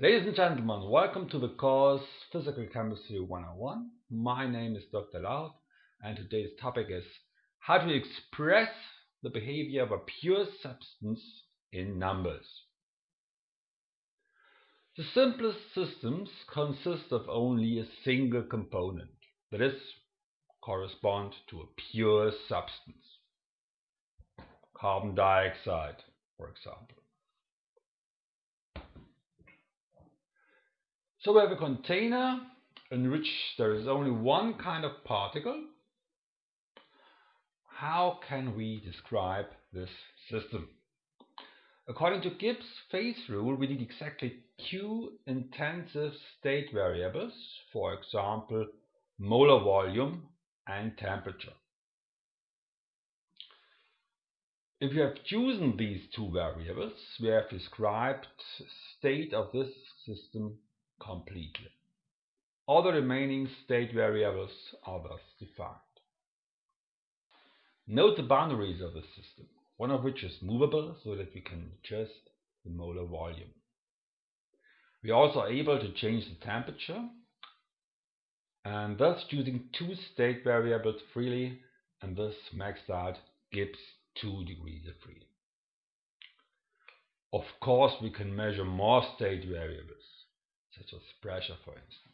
Ladies and gentlemen, welcome to the course Physical Chemistry 101. My name is Dr. Laut and today's topic is how to express the behavior of a pure substance in numbers. The simplest systems consist of only a single component, that is, correspond to a pure substance. Carbon dioxide, for example. So we have a container in which there is only one kind of particle. How can we describe this system? According to Gibbs phase rule, we need exactly two intensive state variables, for example, molar volume and temperature. If we have chosen these two variables, we have described state of this system completely. All the remaining state variables are thus defined. Note the boundaries of the system, one of which is movable so that we can adjust the molar volume. We are also able to change the temperature and thus choosing two state variables freely and thus makes out Gibbs 2 degrees of freedom. Of course, we can measure more state variables such as pressure for instance.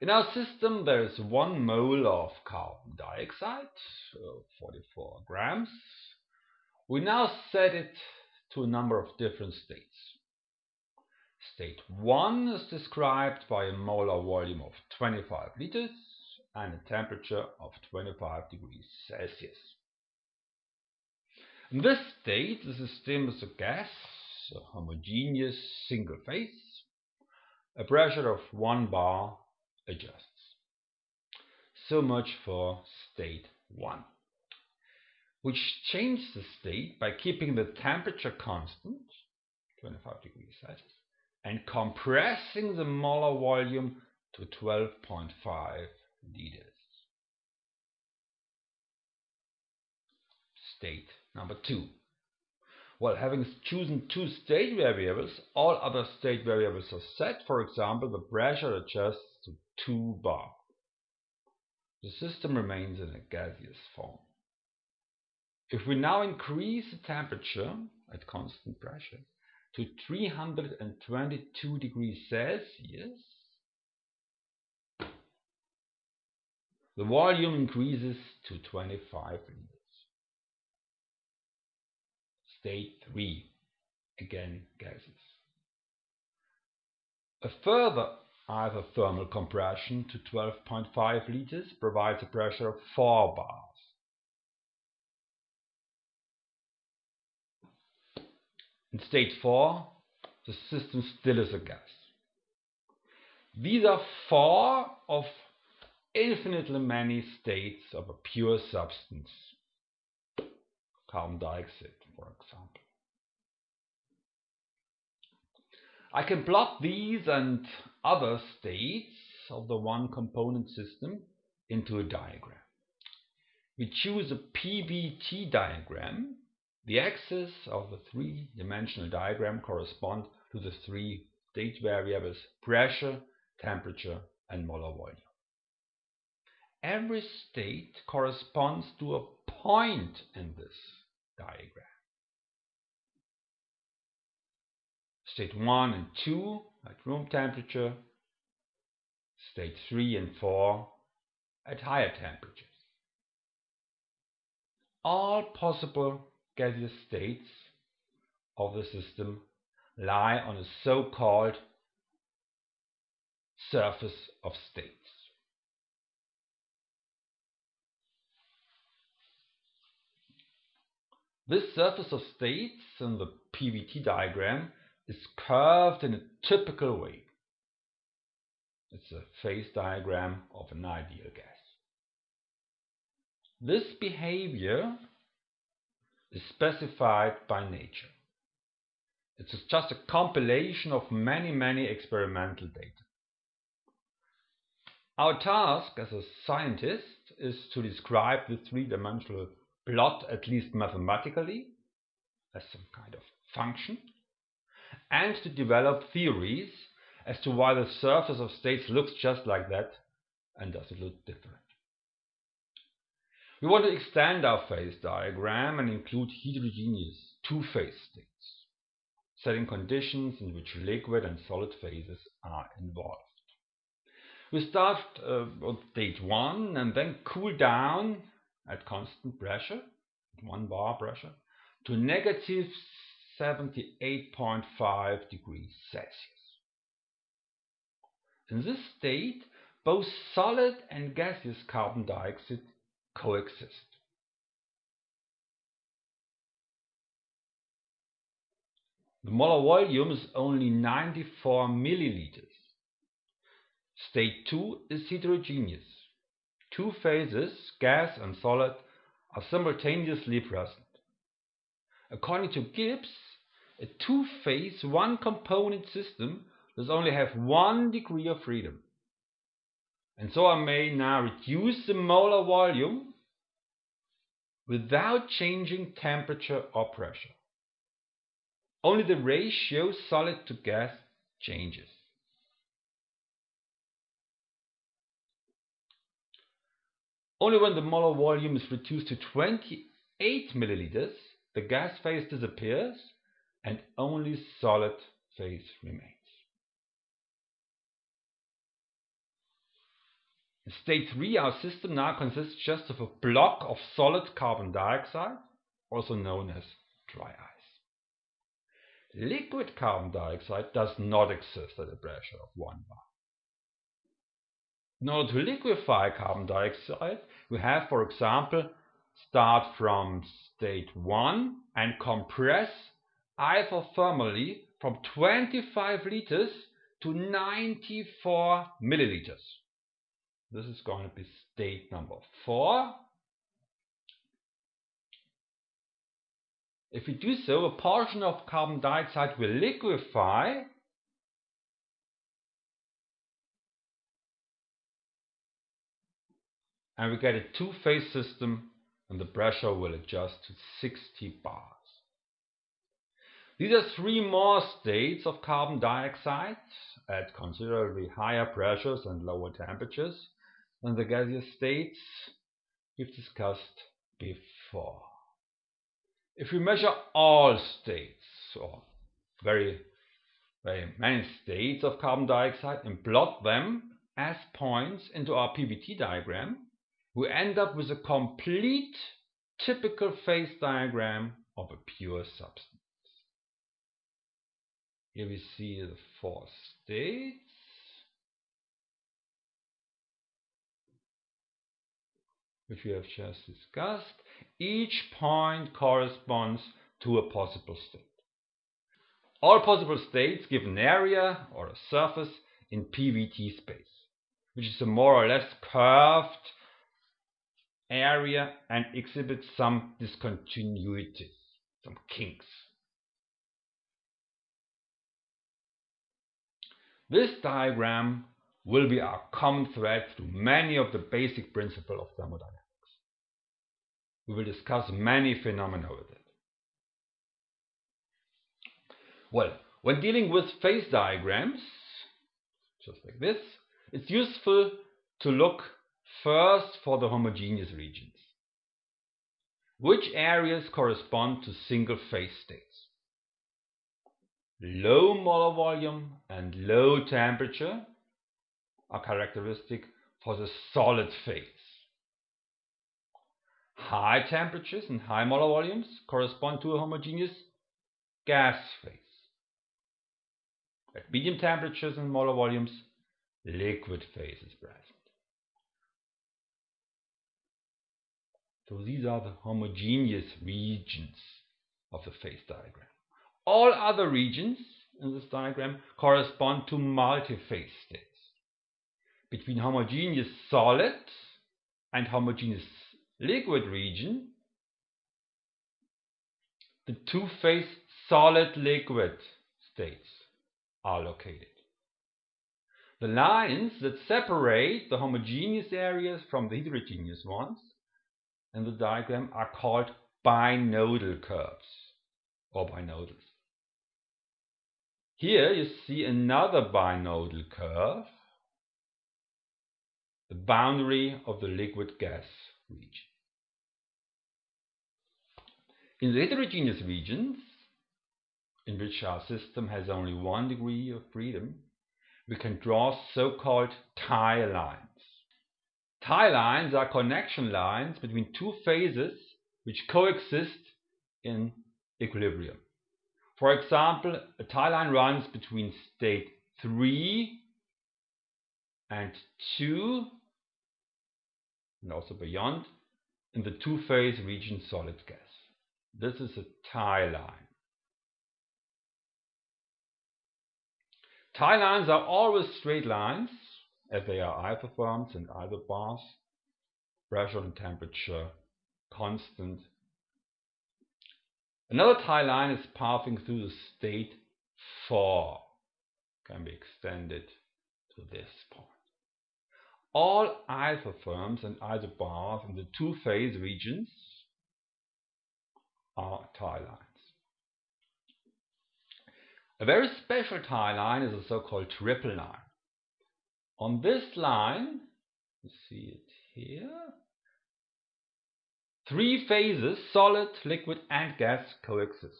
In our system there is one mole of carbon dioxide, so 44 grams. We now set it to a number of different states. State 1 is described by a molar volume of 25 liters and a temperature of 25 degrees Celsius. In this state, the system is a gas a homogeneous single phase, a pressure of 1 bar adjusts. So much for state 1, which changes the state by keeping the temperature constant, 25 degrees Celsius, and compressing the molar volume to 12.5 liters. State number 2 well, having chosen two state variables, all other state variables are set. For example, the pressure adjusts to 2 bar. The system remains in a gaseous form. If we now increase the temperature at constant pressure to 322 degrees Celsius, the volume increases to 25 liters. State 3, again gases. A further isothermal compression to 12.5 liters provides a pressure of 4 bars. In state 4, the system still is a gas. These are four of infinitely many states of a pure substance carbon dioxide, for example. I can plot these and other states of the one component system into a diagram. We choose a PVT diagram. The axes of the three-dimensional diagram correspond to the three state variables pressure, temperature and molar volume. Every state corresponds to a point in this diagram. State 1 and 2 at room temperature, state 3 and 4 at higher temperatures. All possible gaseous states of the system lie on a so-called surface of states. This surface of states in the PVT diagram is curved in a typical way. It's a phase diagram of an ideal gas. This behavior is specified by nature. It's just a compilation of many, many experimental data. Our task as a scientist is to describe the three-dimensional plot, at least mathematically, as some kind of function, and to develop theories as to why the surface of states looks just like that and does it look different. We want to extend our phase diagram and include heterogeneous two-phase states, setting conditions in which liquid and solid phases are involved. We start uh, on state 1 and then cool down at constant pressure, 1 bar pressure, to negative 78.5 degrees Celsius. In this state, both solid and gaseous carbon dioxide coexist. The molar volume is only 94 milliliters. State 2 is heterogeneous. Two phases, gas and solid, are simultaneously present. According to Gibbs, a two-phase, one-component system does only have one degree of freedom. And so I may now reduce the molar volume without changing temperature or pressure. Only the ratio solid to gas changes. Only when the molar volume is reduced to 28 milliliters, the gas phase disappears and only solid phase remains. In state 3, our system now consists just of a block of solid carbon dioxide, also known as dry ice. Liquid carbon dioxide does not exist at a pressure of 1 bar. In order to liquefy carbon dioxide, we have, for example, start from state 1 and compress isothermally from 25 liters to 94 milliliters. This is going to be state number 4. If we do so, a portion of carbon dioxide will liquefy and we get a two-phase system and the pressure will adjust to 60 bars. These are three more states of carbon dioxide at considerably higher pressures and lower temperatures than the gaseous states we've discussed before. If we measure all states, or very, very many states of carbon dioxide, and plot them as points into our PVT diagram, we end up with a complete typical phase diagram of a pure substance. Here we see the four states. which we have just discussed. Each point corresponds to a possible state. All possible states give an area or a surface in PVT space, which is a more or less curved area and exhibits some discontinuities, some kinks. This diagram will be our common thread through many of the basic principles of thermodynamics. We will discuss many phenomena with it. Well, when dealing with phase diagrams, just like this, it's useful to look first for the homogeneous regions. Which areas correspond to single phase states? Low molar volume and low temperature are characteristic for the solid phase. High temperatures and high molar volumes correspond to a homogeneous gas phase. At medium temperatures and molar volumes, liquid phase is present. So these are the homogeneous regions of the phase diagram. All other regions in this diagram correspond to multi-phase states. Between homogeneous solid and homogeneous liquid region, the two-phase solid-liquid states are located. The lines that separate the homogeneous areas from the heterogeneous ones in the diagram are called binodal curves or binodals. Here you see another binodal curve, the boundary of the liquid gas region. In the heterogeneous regions, in which our system has only one degree of freedom, we can draw so-called tie lines. Tie lines are connection lines between two phases which coexist in equilibrium. For example, a tie line runs between state 3 and 2 and also beyond in the two-phase region solid gas. This is a tie line. Tie lines are always straight lines as they are isotherms and isobars, pressure and temperature constant. Another tie line is passing through the state 4, can be extended to this point. All isotherms and isobars in the two-phase regions are tie lines. A very special tie line is a so-called triple line. On this line, you see it here, three phases, solid, liquid and gas, coexist.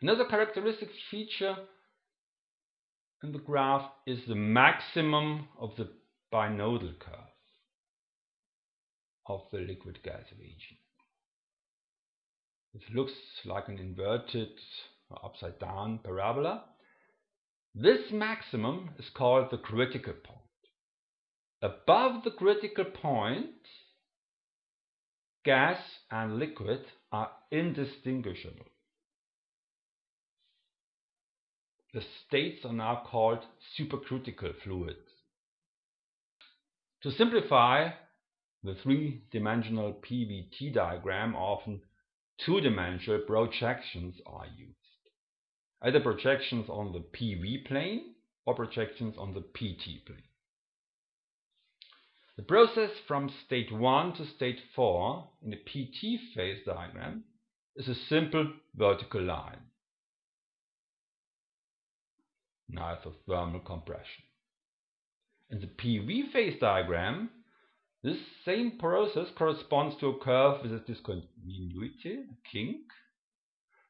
Another characteristic feature in the graph is the maximum of the binodal curve of the liquid gas region. It looks like an inverted upside down parabola. This maximum is called the critical point. Above the critical point, gas and liquid are indistinguishable. The states are now called supercritical fluids. To simplify, the three-dimensional PVT diagram often two-dimensional projections are used either projections on the PV plane or projections on the PT plane. The process from state 1 to state 4 in the PT phase diagram is a simple vertical line, neither thermal compression. In the PV phase diagram, this same process corresponds to a curve with a discontinuity, a kink,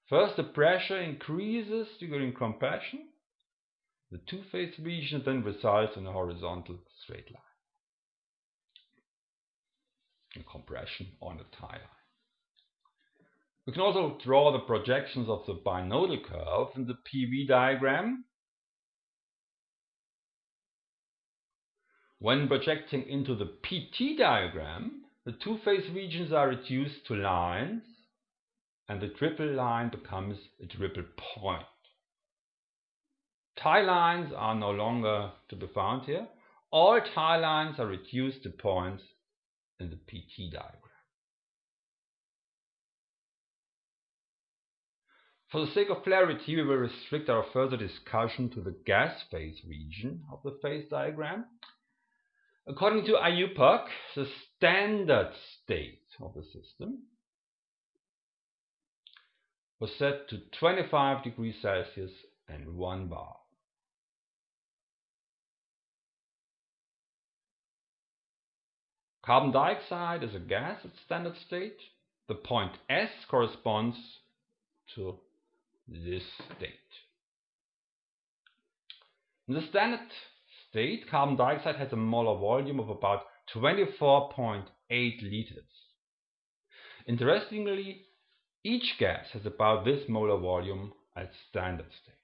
First, the pressure increases during compression. The two-phase region then results in a horizontal straight line. In compression on a tie line. We can also draw the projections of the binodal curve in the PV diagram. When projecting into the PT diagram, the two-phase regions are reduced to lines and the triple line becomes a triple point. Tie lines are no longer to be found here. All tie lines are reduced to points in the PT diagram. For the sake of clarity, we will restrict our further discussion to the gas phase region of the phase diagram. According to IUPAC, the standard state of the system was set to 25 degrees Celsius and 1 bar. Carbon dioxide is a gas at standard state. The point S corresponds to this state. In the standard state, carbon dioxide has a molar volume of about 24.8 liters. Interestingly, each gas has about this molar volume at standard state.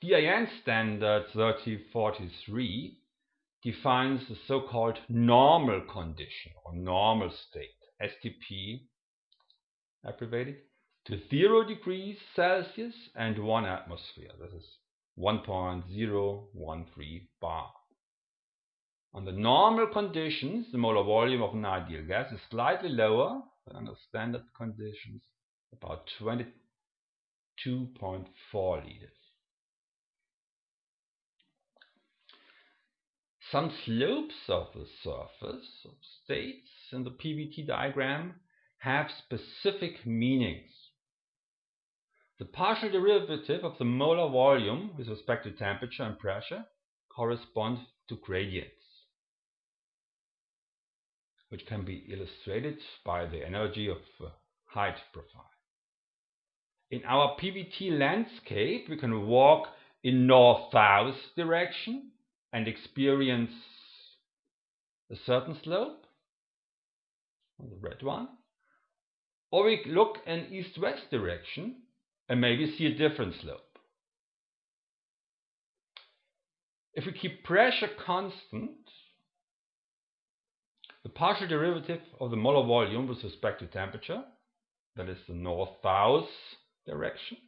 DIN standard 3043 defines the so-called normal condition or normal state, STP abbreviated, to 0 degrees Celsius and 1 atmosphere. This is 1.013 bar. Under normal conditions, the molar volume of an ideal gas is slightly lower than under standard conditions, about 22.4 liters. Some slopes of the surface of states in the PVT diagram have specific meanings. The partial derivative of the molar volume with respect to temperature and pressure corresponds to gradients, which can be illustrated by the energy of uh, height profile. In our PVT landscape, we can walk in north-south direction and experience a certain slope, the red one, or we look in east-west direction and maybe see a different slope. If we keep pressure constant, the partial derivative of the molar volume with respect to temperature, that is the north-south direction,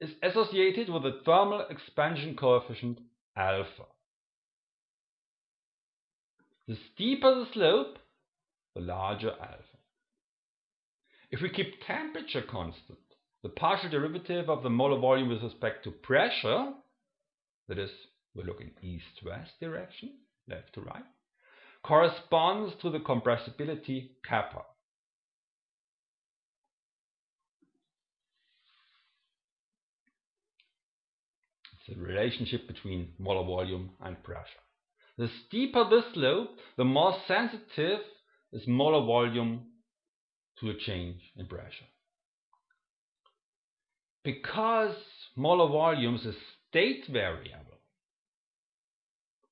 is associated with the thermal expansion coefficient alpha. The steeper the slope, the larger alpha. If we keep temperature constant, the partial derivative of the molar volume with respect to pressure, that is, we're looking east-west direction, left to right, corresponds to the compressibility kappa. It's a relationship between molar volume and pressure. The steeper the slope, the more sensitive the molar volume to a change in pressure. Because molar volume is a state variable,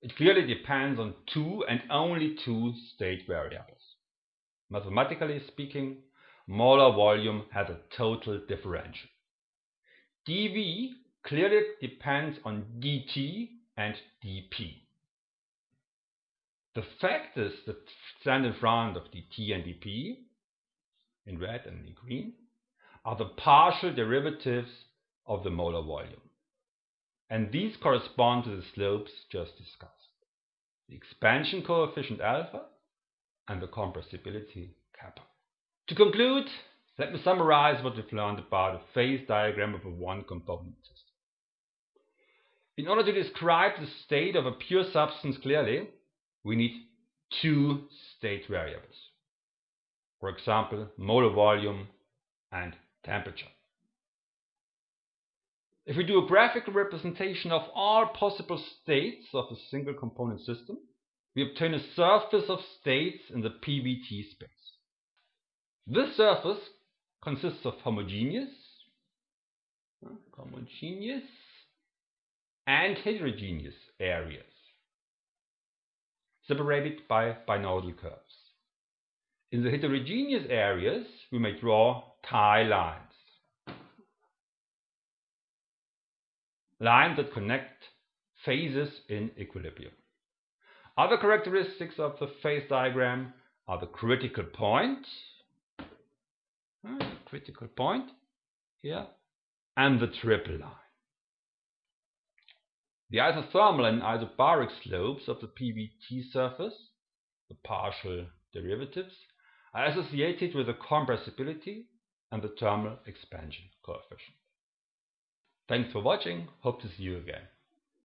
it clearly depends on two and only two state variables. Mathematically speaking, molar volume has a total differential. dV clearly depends on dt and dp. The factors that stand in front of dt and dp, in red and in green, are the partial derivatives of the molar volume. And these correspond to the slopes just discussed. The expansion coefficient alpha and the compressibility kappa. To conclude, let me summarize what we've learned about a phase diagram of a one-component system. In order to describe the state of a pure substance clearly, we need two state variables. For example, molar volume and temperature. If we do a graphical representation of all possible states of a single component system, we obtain a surface of states in the PVT space. This surface consists of homogeneous, homogeneous and heterogeneous areas separated by binodal curves. In the heterogeneous areas, we may draw tie lines. Lines that connect phases in equilibrium. Other characteristics of the phase diagram are the critical point, ah, critical point here, and the triple line. The isothermal and isobaric slopes of the PVT surface, the partial derivatives, are associated with the compressibility and the thermal expansion coefficient. Thanks for watching. Hope to see you again.